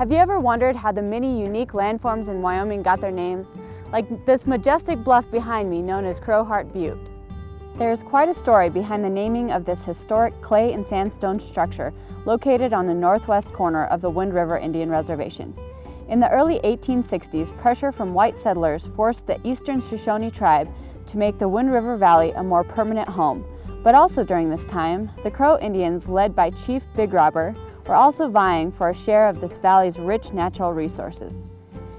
Have you ever wondered how the many unique landforms in Wyoming got their names? Like this majestic bluff behind me known as Crowheart Butte. There is quite a story behind the naming of this historic clay and sandstone structure located on the northwest corner of the Wind River Indian Reservation. In the early 1860s, pressure from white settlers forced the Eastern Shoshone tribe to make the Wind River Valley a more permanent home. But also during this time, the Crow Indians, led by Chief Big Robber, were also vying for a share of this valley's rich natural resources.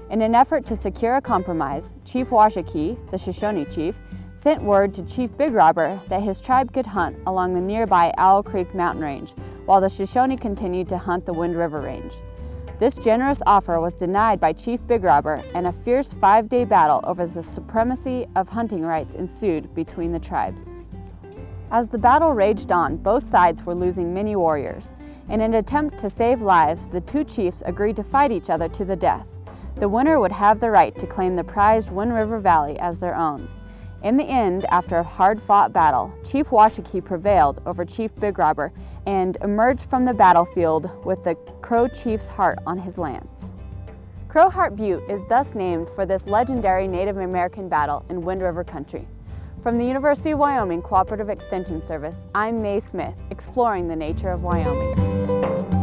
In an effort to secure a compromise, Chief Washakie, the Shoshone chief, sent word to Chief Big Robber that his tribe could hunt along the nearby Owl Creek mountain range, while the Shoshone continued to hunt the Wind River Range. This generous offer was denied by Chief Big Robber and a fierce five-day battle over the supremacy of hunting rights ensued between the tribes. As the battle raged on, both sides were losing many warriors. In an attempt to save lives, the two chiefs agreed to fight each other to the death. The winner would have the right to claim the prized Wind River Valley as their own. In the end, after a hard-fought battle, Chief Washakie prevailed over Chief Big Robber and emerged from the battlefield with the Crow Chief's heart on his lance. Crowheart Butte is thus named for this legendary Native American battle in Wind River country. From the University of Wyoming Cooperative Extension Service, I'm Mae Smith, exploring the nature of Wyoming.